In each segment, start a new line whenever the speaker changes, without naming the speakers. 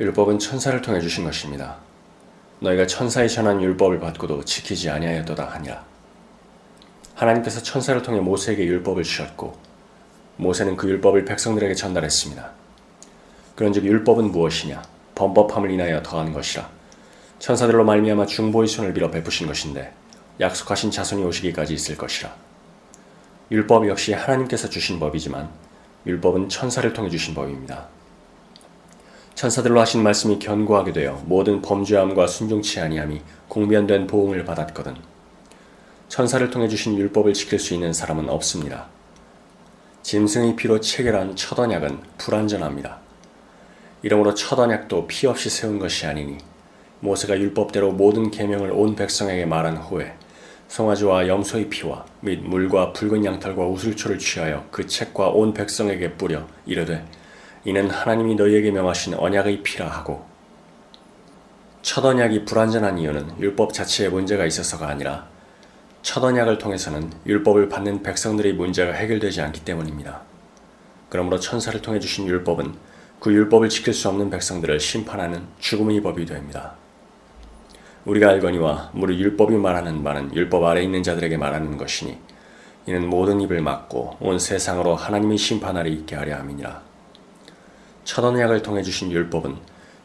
율법은 천사를 통해 주신 것입니다. 너희가 천사의 전한 율법을 받고도 지키지 아니하였도다 하니라. 하나님께서 천사를 통해 모세에게 율법을 주셨고 모세는 그 율법을 백성들에게 전달했습니다. 그런즉 율법은 무엇이냐? 범법함을 인하여 더한 것이라. 천사들로 말미암아 중보의 손을 빌어 베푸신 것인데 약속하신 자손이 오시기까지 있을 것이라. 율법 역시 하나님께서 주신 법이지만 율법은 천사를 통해 주신 법입니다. 천사들로 하신 말씀이 견고하게 되어 모든 범죄함과 순종치 아니함이 공변된 보응을 받았거든. 천사를 통해 주신 율법을 지킬 수 있는 사람은 없습니다. 짐승의 피로 체결한 첫 언약은 불완전합니다. 이러므로 첫 언약도 피 없이 세운 것이 아니니 모세가 율법대로 모든 계명을 온 백성에게 말한 후에 송아지와 염소의 피와 및 물과 붉은 양털과 우슬초를 취하여 그 책과 온 백성에게 뿌려 이르되 이는 하나님이 너희에게 명하신 언약의 피라 하고 첫 언약이 불완전한 이유는 율법 자체에 문제가 있어서가 아니라 첫 언약을 통해서는 율법을 받는 백성들의 문제가 해결되지 않기 때문입니다. 그러므로 천사를 통해 주신 율법은 그 율법을 지킬 수 없는 백성들을 심판하는 죽음의 법이 됩니다. 우리가 알거니와 무릇 율법이 말하는 말은 율법 아래 있는 자들에게 말하는 것이니 이는 모든 입을 막고 온 세상으로 하나님의 심판하리 있게 하려 함이니라. 첫 언약을 통해 주신 율법은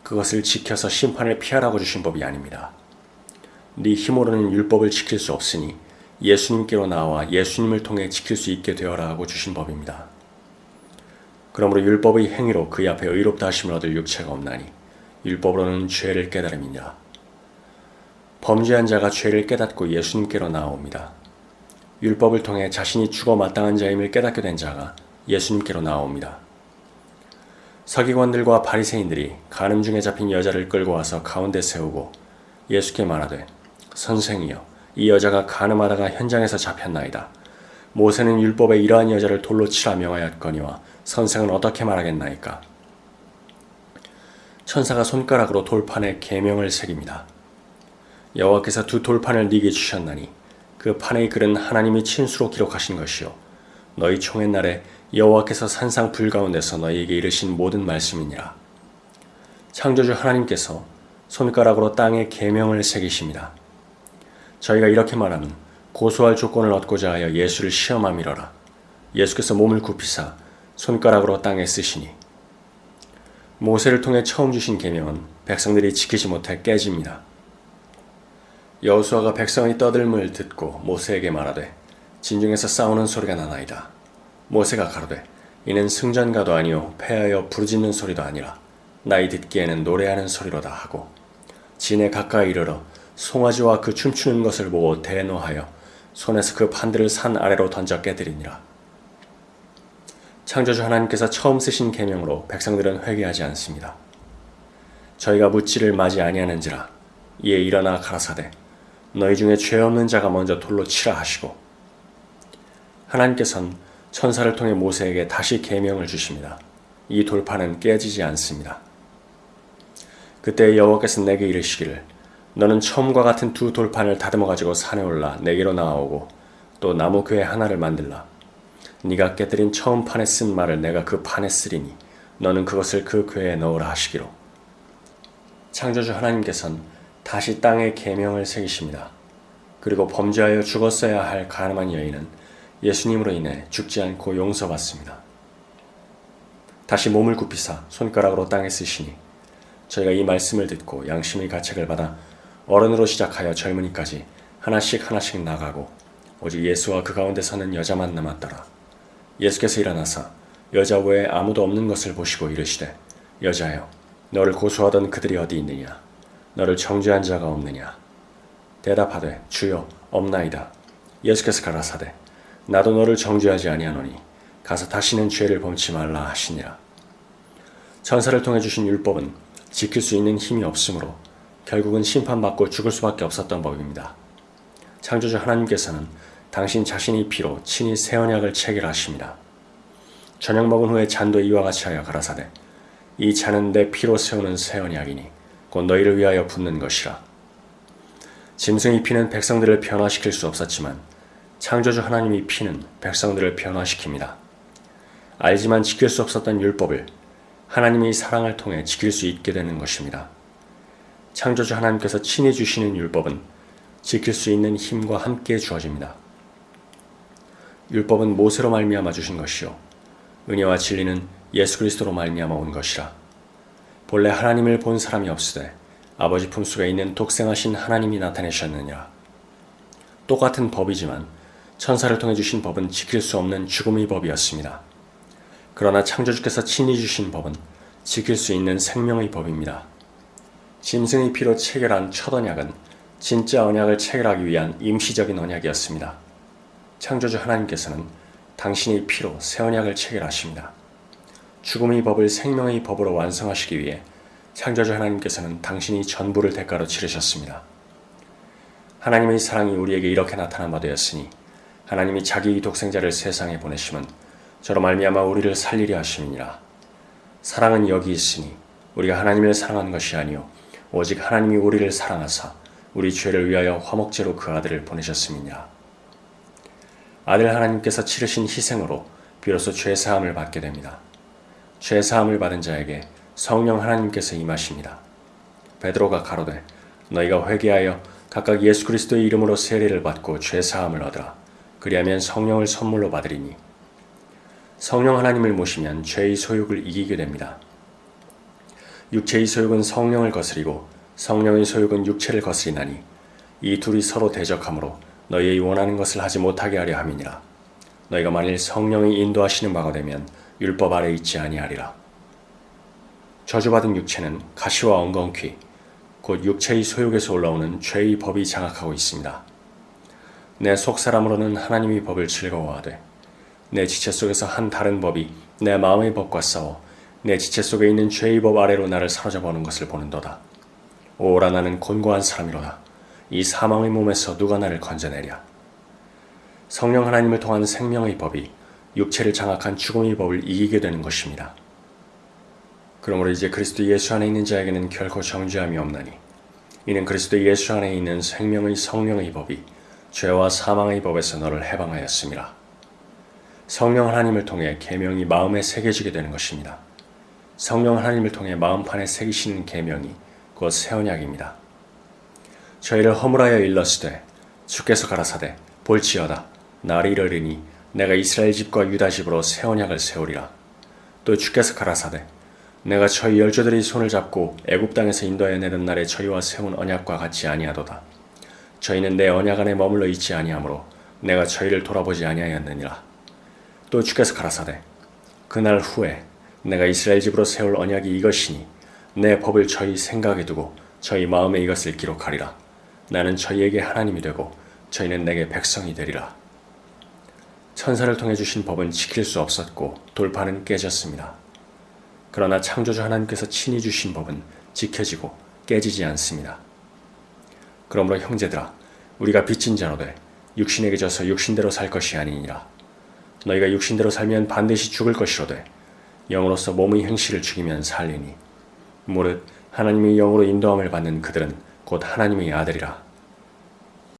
그것을 지켜서 심판을 피하라고 주신 법이 아닙니다. 네 힘으로는 율법을 지킬 수 없으니 예수님께로 나와 예수님을 통해 지킬 수 있게 되어라 하고 주신 법입니다. 그러므로 율법의 행위로 그의 앞에 의롭다 하심을 얻을 육체가 없나니 율법으로는 죄를 깨달음이니라. 범죄한 자가 죄를 깨닫고 예수님께로 나아옵니다. 율법을 통해 자신이 죽어 마땅한 자임을 깨닫게 된 자가 예수님께로 나아옵니다. 서기관들과 바리새인들이 간음 중에 잡힌 여자를 끌고 와서 가운데 세우고 예수께 말하되 선생이여 이 여자가 간음하다가 현장에서 잡혔나이다. 모세는 율법에 이러한 여자를 돌로 치라 명하였거니와 선생은 어떻게 말하겠나이까? 천사가 손가락으로 돌판에 계명을 새깁니다. 여호와께서 두 돌판을 네게 주셨나니 그 판의 글은 하나님이 친수로 기록하신 것이요 너희 총의 날에 여호와께서 산상 불 가운데서 너희에게 이르신 모든 말씀이니라. 창조주 하나님께서 손가락으로 땅에 계명을 새기십니다. 저희가 이렇게 말하면 고소할 조건을 얻고자 하여 예수를 시험함이러라. 예수께서 몸을 굽히사 손가락으로 땅에 쓰시니 모세를 통해 처음 주신 계명은 백성들이 지키지 못해 깨집니다. 여호수아가 백성의 떠들음을 듣고 모세에게 말하되 진중에서 싸우는 소리가 나나이다. 모세가 가로되 이는 승전가도 아니요 패하여 부르짖는 소리도 아니라 나이 듣기에는 노래하는 소리로다 하고 진에 가까이 이르러 송아지와 그 춤추는 것을 보고 대노하여 손에서 그 판들을 산 아래로 던져 깨뜨리니라. 창조주 하나님께서 처음 쓰신 계명으로 백성들은 회개하지 않습니다. 저희가 묻지를 맞이 아니하는지라 이에 일어나 가라사대 너희 중에 죄 없는 자가 먼저 돌로 치라 하시고 하나님께서는 천사를 통해 모세에게 다시 계명을 주십니다. 이 돌판은 깨지지 않습니다. 그때 여호와께서 내게 이르시기를 너는 처음과 같은 두 돌판을 다듬어 가지고 산에 올라 내게로 나아오고 또 나무 궤 하나를 만들라. 네가 깨뜨린 처음 판에 쓴 말을 내가 그 판에 쓰리니 너는 그것을 그 궤에 넣으라 하시기로. 창조주 하나님께서는 다시 땅에 계명을 새기십니다. 그리고 범죄하여 죽었어야 할 가늠한 여인은 예수님으로 인해 죽지 않고 용서받습니다. 다시 몸을 굽히사 손가락으로 땅에 쓰시니 저희가 이 말씀을 듣고 양심의 가책을 받아 어른으로 시작하여 젊은이까지 하나씩 하나씩 나가고 오직 예수와 그 가운데 서는 여자만 남았더라. 예수께서 일어나사 여자 외에 아무도 없는 것을 보시고 이르시되 여자여 너를 고소하던 그들이 어디 있느냐 너를 정죄한 자가 없느냐 대답하되 주여 없나이다. 예수께서 가라사대 나도 너를 정죄하지 아니하노니 가서 다시는 죄를 범치 말라 하시니라. 천사를 통해 주신 율법은 지킬 수 있는 힘이 없으므로 결국은 심판받고 죽을 수밖에 없었던 법입니다. 창조주 하나님께서는 당신 자신의 피로 친히 새 언약을 체결하십니다. 저녁 먹은 후에 잔도 이와 같이 하여 가라사대 이 잔은 내 피로 세우는 새 언약이니 곧 너희를 위하여 붓는 것이라. 짐승의 피는 백성들을 변화시킬 수 없었지만 창조주 하나님의 피는 백성들을 변화시킵니다. 알지만 지킬 수 없었던 율법을 하나님의 사랑을 통해 지킬 수 있게 되는 것입니다. 창조주 하나님께서 친히 주시는 율법은 지킬 수 있는 힘과 함께 주어집니다. 율법은 모세로 말미암아 주신 것이요 은혜와 진리는 예수 그리스도로 말미암아 온 것이라. 본래 하나님을 본 사람이 없으되 아버지 품속에 있는 독생하신 하나님이 나타내셨느니라. 똑같은 법이지만 천사를 통해 주신 법은 지킬 수 없는 죽음의 법이었습니다. 그러나 창조주께서 친히 주신 법은 지킬 수 있는 생명의 법입니다. 짐승의 피로 체결한 첫 언약은 진짜 언약을 체결하기 위한 임시적인 언약이었습니다. 창조주 하나님께서는 당신의 피로 새 언약을 체결하십니다. 죽음의 법을 생명의 법으로 완성하시기 위해 창조주 하나님께서는 당신이 전부를 대가로 치르셨습니다. 하나님의 사랑이 우리에게 이렇게 나타난 바 되었으니 하나님이 자기 독생자를 세상에 보내심은 저로 말미암아 우리를 살리려 하심이니라. 사랑은 여기 있으니 우리가 하나님을 사랑한 것이 아니요 오직 하나님이 우리를 사랑하사 우리 죄를 위하여 화목제로 그 아들을 보내셨음이니라. 아들 하나님께서 치르신 희생으로 비로소 죄 사함을 받게 됩니다. 죄 사함을 받은 자에게 성령 하나님께서 임하십니다. 베드로가 가로되 너희가 회개하여 각각 예수 그리스도의 이름으로 세례를 받고 죄 사함을 얻으라. 그리하면 성령을 선물로 받으리니 성령 하나님을 모시면 죄의 소욕을 이기게 됩니다. 육체의 소욕은 성령을 거스리고 성령의 소욕은 육체를 거스리나니 이 둘이 서로 대적하므로 너희의 원하는 것을 하지 못하게 하려 함이니라. 너희가 만일 성령이 인도하시는 바가 되면 율법 아래 있지 아니하리라. 저주받은 육체는 가시와 엉겅퀴, 곧 육체의 소욕에서 올라오는 죄의 법이 장악하고 있습니다. 내 속사람으로는 하나님의 법을 즐거워하되 내 지체 속에서 한 다른 법이 내 마음의 법과 싸워 내 지체 속에 있는 죄의 법 아래로 나를 사로잡아오는 것을 보는도다. 오라 나는 곤고한 사람이로다. 이 사망의 몸에서 누가 나를 건져내랴. 성령 하나님을 통한 생명의 법이 육체를 장악한 죽음의 법을 이기게 되는 것입니다. 그러므로 이제 그리스도 예수 안에 있는 자에게는 결코 정죄함이 없나니 이는 그리스도 예수 안에 있는 생명의 성령의 법이 죄와 사망의 법에서 너를 해방하였습니다. 성령 하나님을 통해 계명이 마음에 새겨지게 되는 것입니다. 성령 하나님을 통해 마음판에 새기시는 계명이 곧 새 언약입니다. 저희를 허물하여 일렀으되 주께서 가라사대 볼지어다 날이 이르리니 내가 이스라엘 집과 유다 집으로 새 언약을 세우리라. 또 주께서 가라사대 내가 저희 열조들의 손을 잡고 애굽 땅에서 인도하여 내는 날에 저희와 세운 언약과 같지 아니하도다. 저희는 내 언약 안에 머물러 있지 아니하므로 내가 저희를 돌아보지 아니하였느니라. 또 주께서 가라사대 그날 후에 내가 이스라엘 집으로 세울 언약이 이것이니 내 법을 저희 생각에 두고 저희 마음에 이것을 기록하리라. 나는 저희에게 하나님이 되고 저희는 내게 백성이 되리라. 천사를 통해 주신 법은 지킬 수 없었고 돌파는 깨졌습니다. 그러나 창조주 하나님께서 친히 주신 법은 지켜지고 깨지지 않습니다. 그러므로 형제들아 우리가 빚진 자로되 육신에게 져서 육신대로 살 것이 아니니라. 너희가 육신대로 살면 반드시 죽을 것이로되 영으로서 몸의 행실을 죽이면 살리니 무릇 하나님의 영으로 인도함을 받는 그들은 곧 하나님의 아들이라.